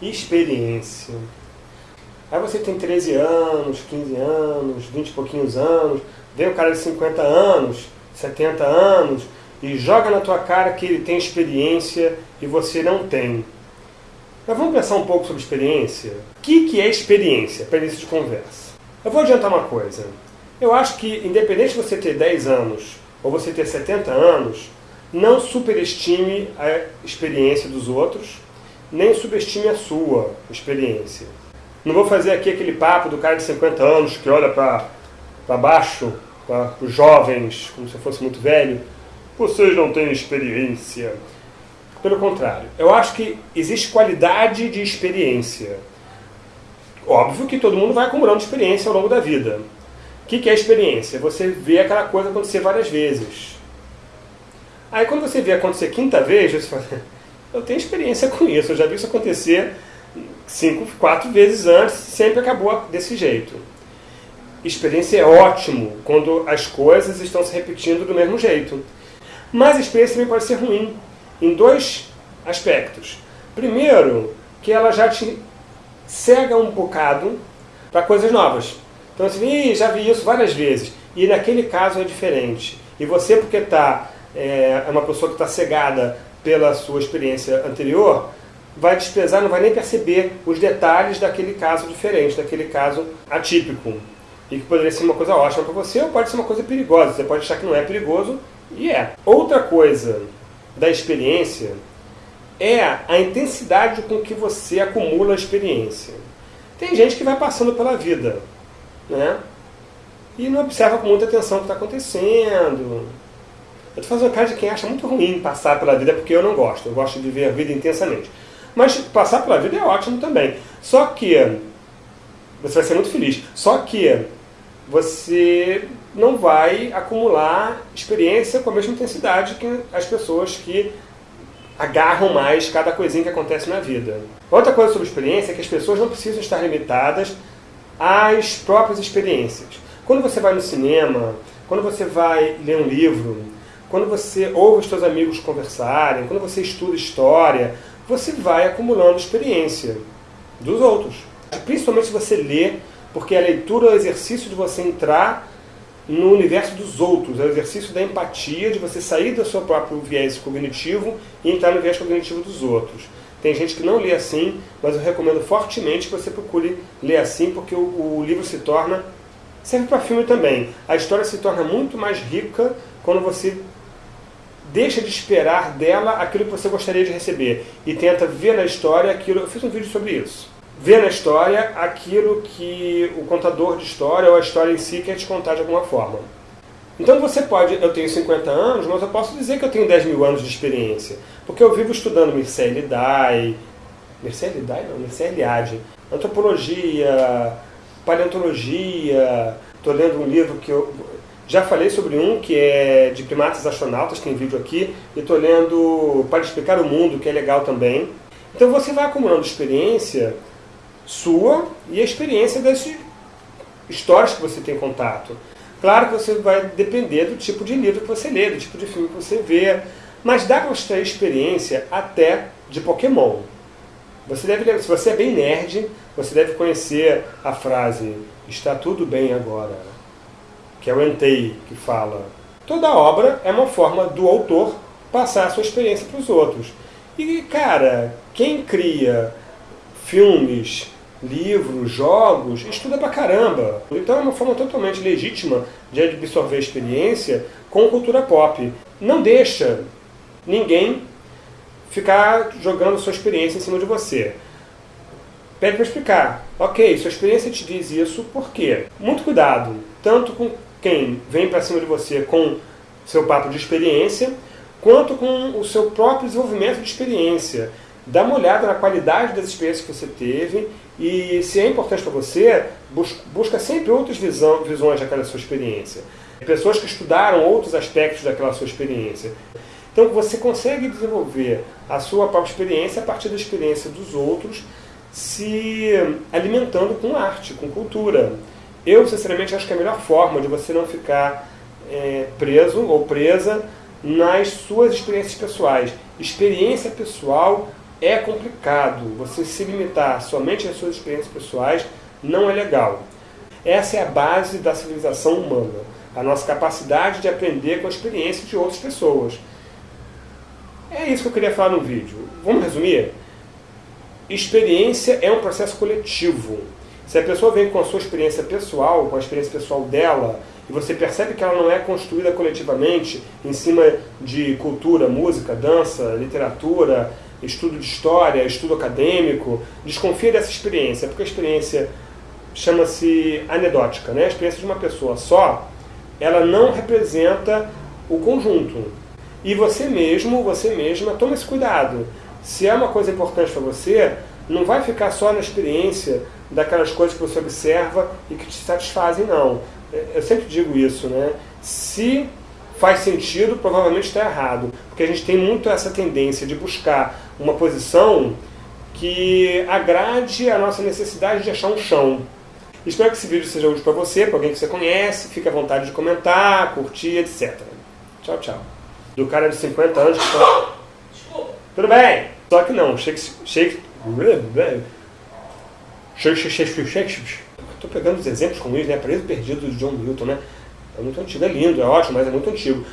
experiência. Aí você tem 13 anos, 15 anos, 20 e pouquinhos anos, vem um cara de 50 anos, 70 anos, e joga na tua cara que ele tem experiência e você não tem. Mas vamos pensar um pouco sobre experiência? O que, que é experiência, para início de conversa? Eu vou adiantar uma coisa. Eu acho que, independente de você ter 10 anos ou você ter 70 anos, não superestime a experiência dos outros, nem subestime a sua experiência. Não vou fazer aqui aquele papo do cara de 50 anos que olha para baixo, para os jovens, como se fosse muito velho. Vocês não têm experiência. Pelo contrário, eu acho que existe qualidade de experiência. Óbvio que todo mundo vai acumulando experiência ao longo da vida. O que é experiência? Você vê aquela coisa acontecer várias vezes. Aí quando você vê acontecer quinta vez, você fala, eu tenho experiência com isso, eu já vi isso acontecer cinco, quatro vezes antes, sempre acabou desse jeito. Experiência é ótimo quando as coisas estão se repetindo do mesmo jeito. Mas a experiência também pode ser ruim, em dois aspectos. Primeiro, que ela já te cega um bocado para coisas novas. Então assim, já vi isso várias vezes. E naquele caso é diferente. E você, porque está é, é uma pessoa que está cegada pela sua experiência anterior, vai desprezar, não vai nem perceber os detalhes daquele caso diferente, daquele caso atípico. E que poderia ser uma coisa ótima para você, ou pode ser uma coisa perigosa. Você pode achar que não é perigoso, e é. Outra coisa da experiência é a intensidade com que você acumula a experiência. Tem gente que vai passando pela vida, né? E não observa com muita atenção o que está acontecendo. Eu estou fazendo cara de quem acha muito ruim passar pela vida, porque eu não gosto. Eu gosto de viver a vida intensamente. Mas passar pela vida é ótimo também. Só que você vai ser muito feliz. Só que você não vai acumular experiência com a mesma intensidade que as pessoas que agarram mais cada coisinha que acontece na vida. Outra coisa sobre experiência é que as pessoas não precisam estar limitadas às próprias experiências. Quando você vai no cinema, quando você vai ler um livro, quando você ouve os seus amigos conversarem, quando você estuda história, você vai acumulando experiência dos outros. Principalmente se você lê, porque a leitura é o exercício de você entrar no universo dos outros, é o exercício da empatia, de você sair do seu próprio viés cognitivo e entrar no viés cognitivo dos outros. Tem gente que não lê assim, mas eu recomendo fortemente que você procure ler assim, porque o, o livro se torna... serve para filme também. A história se torna muito mais rica quando você deixa de esperar dela aquilo que você gostaria de receber e tenta ver na história aquilo... Eu fiz um vídeo sobre isso. Ver na história aquilo que o contador de história ou a história em si quer te contar de alguma forma. Então você pode, eu tenho 50 anos, mas eu posso dizer que eu tenho 10 mil anos de experiência. Porque eu vivo estudando Mircea Eliade, Mircea Eliade não, Mircea Eliade, antropologia, paleontologia, estou lendo um livro que eu já falei sobre um que é de primatas astronautas, tem vídeo aqui, e estou lendo Para Explicar o Mundo, que é legal também. Então você vai acumulando experiência sua e a experiência das histórias que você tem contato. Claro que você vai depender do tipo de livro que você lê, do tipo de filme que você vê, mas dá para ter experiência até de Pokémon. Você deve, se você é bem nerd, você deve conhecer a frase está tudo bem agora, que é o Entei que fala. Toda obra é uma forma do autor passar a sua experiência para os outros. E, cara, quem cria filmes, livros, jogos, estuda pra caramba. Então é uma forma totalmente legítima de absorver a experiência com cultura pop. Não deixa ninguém ficar jogando sua experiência em cima de você. Pede para explicar. Ok, sua experiência te diz isso, por quê? Muito cuidado, tanto com quem vem para cima de você com seu papo de experiência, quanto com o seu próprio desenvolvimento de experiência. Dá uma olhada na qualidade das experiências que você teve e, se é importante para você, busca sempre outras visão, visões daquela sua experiência. Pessoas que estudaram outros aspectos daquela sua experiência. Então você consegue desenvolver a sua própria experiência a partir da experiência dos outros, se alimentando com arte, com cultura. Eu, sinceramente, acho que a melhor forma de você não ficar é, preso ou presa nas suas experiências pessoais. Experiência pessoal é complicado. Você se limitar somente às suas experiências pessoais não é legal. Essa é a base da civilização humana, a nossa capacidade de aprender com a experiência de outras pessoas. É isso que eu queria falar no vídeo. Vamos resumir? Experiência é um processo coletivo. Se a pessoa vem com a sua experiência pessoal, com a experiência pessoal dela, e você percebe que ela não é construída coletivamente em cima de cultura, música, dança, literatura, estudo de história, estudo acadêmico, desconfia dessa experiência, porque a experiência chama-se anedótica, né? a experiência de uma pessoa só, ela não representa o conjunto. E você mesmo, você mesma, toma esse cuidado. Se é uma coisa importante para você, não vai ficar só na experiência daquelas coisas que você observa e que te satisfazem, não. Eu sempre digo isso, né? Se faz sentido, provavelmente está errado. Porque a gente tem muito essa tendência de buscar uma posição que agrade a nossa necessidade de achar um chão. Espero que esse vídeo seja útil para você, para alguém que você conhece. Fique à vontade de comentar, curtir, etc. Tchau, tchau. Do cara de 50 anos que só... Desculpa. Tudo bem. Só que não. Shake... Shake... Estou pegando os exemplos comuns, né? Preso Perdido de John Milton, né? É muito antigo, é lindo, é ótimo, mas é muito antigo.